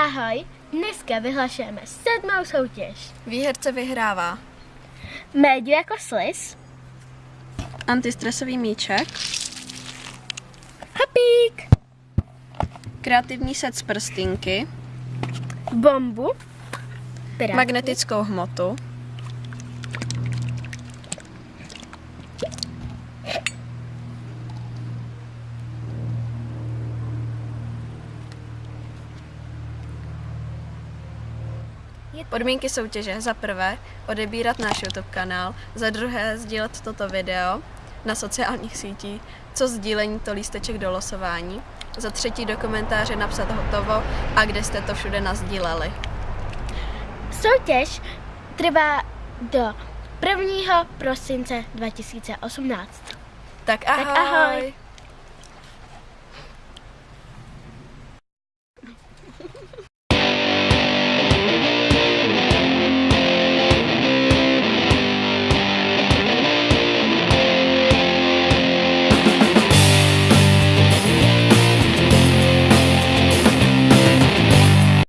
Ahoj, dneska vyhlašujeme sedmou soutěž. Výherce vyhrává Médiu jako slis, antistresový míček, hapík, kreativní set z prstinky, bombu, pirátku, magnetickou hmotu, Podmínky soutěže za prvé odebírat náš YouTube kanál, za druhé sdílet toto video na sociálních sítích, co sdílení to lísteček do losování, za třetí do komentáře napsat hotovo a kde jste to všude nazdíleli. Soutěž trvá do 1. prosince 2018. Tak ahoj! Tak ahoj.